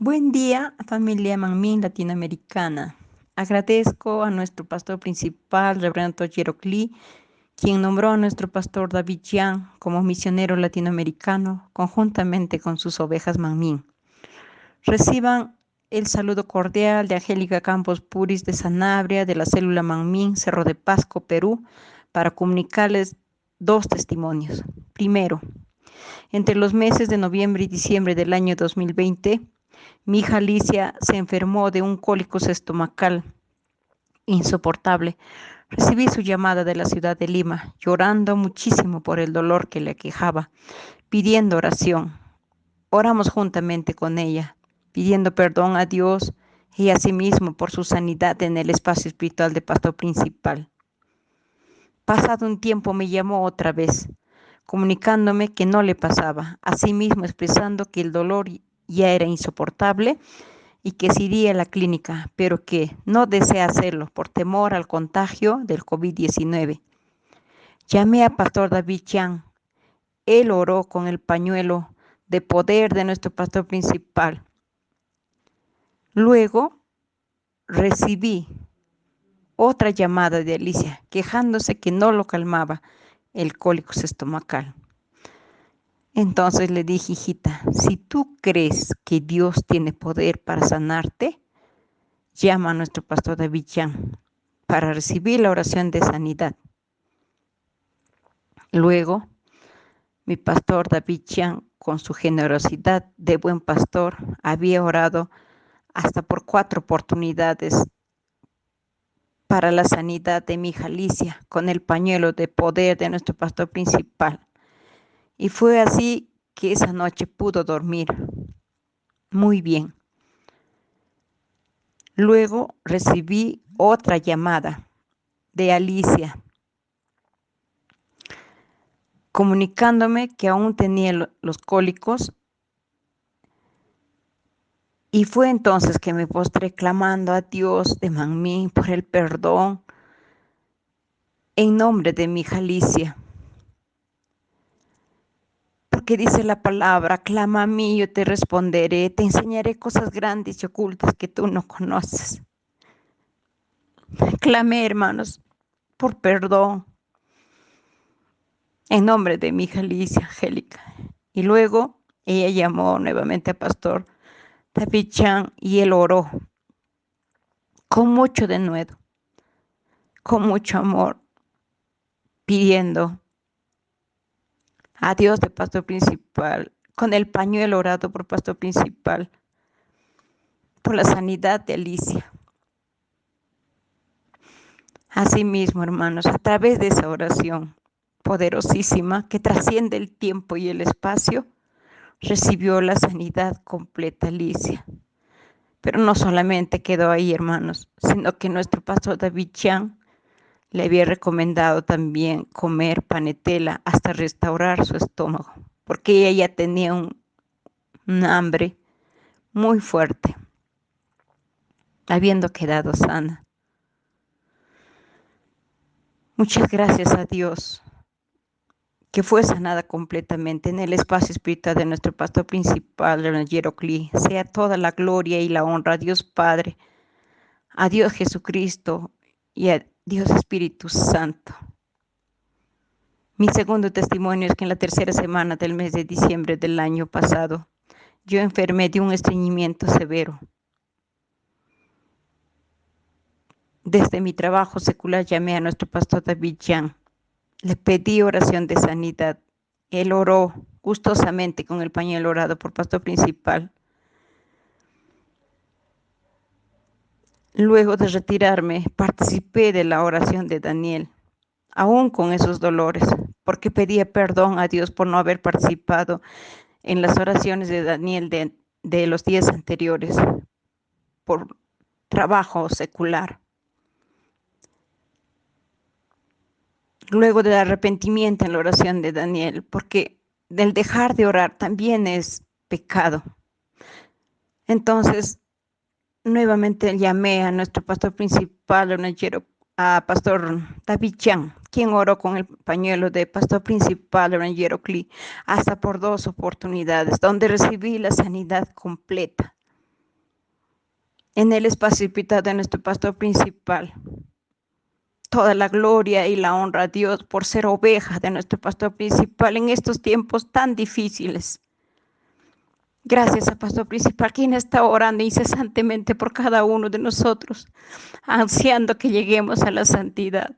Buen día, familia Manmin latinoamericana. Agradezco a nuestro pastor principal, Reverendo Jerocli, quien nombró a nuestro pastor David Yang como misionero latinoamericano conjuntamente con sus ovejas Manmin. Reciban el saludo cordial de Angélica Campos Puris de Sanabria, de la célula Manmin, Cerro de Pasco, Perú, para comunicarles dos testimonios. Primero, entre los meses de noviembre y diciembre del año 2020, mi hija Alicia se enfermó de un cólico estomacal insoportable. Recibí su llamada de la ciudad de Lima, llorando muchísimo por el dolor que le aquejaba, pidiendo oración. Oramos juntamente con ella, pidiendo perdón a Dios y a sí mismo por su sanidad en el espacio espiritual de pastor principal. Pasado un tiempo me llamó otra vez, comunicándome que no le pasaba, asimismo expresando que el dolor ya era insoportable y que se iría a la clínica, pero que no desea hacerlo por temor al contagio del COVID-19. Llamé a Pastor David Chang. Él oró con el pañuelo de poder de nuestro pastor principal. Luego recibí otra llamada de Alicia, quejándose que no lo calmaba el cólico estomacal. Entonces le dije, hijita, si tú crees que Dios tiene poder para sanarte, llama a nuestro pastor David Chan para recibir la oración de sanidad. Luego, mi pastor David Chan, con su generosidad de buen pastor, había orado hasta por cuatro oportunidades para la sanidad de mi hija Alicia, con el pañuelo de poder de nuestro pastor principal. Y fue así que esa noche pudo dormir muy bien. Luego recibí otra llamada de Alicia, comunicándome que aún tenía los cólicos. Y fue entonces que me postré clamando a Dios de Manmín por el perdón en nombre de mi Alicia que dice la palabra, clama a mí, yo te responderé, te enseñaré cosas grandes y ocultas que tú no conoces. Clamé, hermanos, por perdón. En nombre de mi hija Alicia Angélica. Y luego ella llamó nuevamente a Pastor David Chan y él oró con mucho denuedo, con mucho amor, pidiendo a Dios de pastor principal, con el pañuelo orado por pastor principal, por la sanidad de Alicia. Asimismo, hermanos, a través de esa oración poderosísima que trasciende el tiempo y el espacio, recibió la sanidad completa Alicia. Pero no solamente quedó ahí, hermanos, sino que nuestro pastor David Chan le había recomendado también comer panetela hasta restaurar su estómago, porque ella ya tenía un, hambre muy fuerte, habiendo quedado sana. Muchas gracias a Dios que fue sanada completamente en el espacio espiritual de nuestro pastor principal, Reverendo Clee. Sea toda la gloria y la honra a Dios Padre, a Dios Jesucristo y a Dios Espíritu Santo. Mi segundo testimonio es que en la tercera semana del mes de diciembre del año pasado, yo enfermé de un estreñimiento severo. Desde mi trabajo secular llamé a nuestro pastor David Jan. Le pedí oración de sanidad. Él oró gustosamente con el pañuelo orado por pastor principal. Luego de retirarme, participé de la oración de Daniel, aún con esos dolores, porque pedía perdón a Dios por no haber participado en las oraciones de Daniel de, los días anteriores, por trabajo secular. Luego del arrepentimiento en la oración de Daniel, porque del dejar de orar también es pecado. Entonces, nuevamente llamé a nuestro pastor principal, a pastor David Chan, quien oró con el pañuelo de pastor principal, Cli, hasta por dos oportunidades, donde recibí la sanidad completa. En el espacio de nuestro pastor principal. Toda la gloria y la honra a Dios por ser oveja de nuestro pastor principal en estos tiempos tan difíciles. Gracias a Pastor Principal, quien está orando incesantemente por cada uno de nosotros, ansiando que lleguemos a la santidad.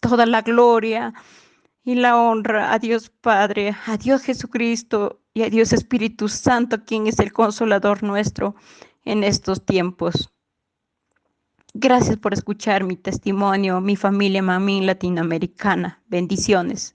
Toda la gloria y la honra a Dios Padre, a Dios Jesucristo y a Dios Espíritu Santo, quien es el consolador nuestro en estos tiempos. Gracias por escuchar mi testimonio, mi familia Mamín Latinoamericana. Bendiciones.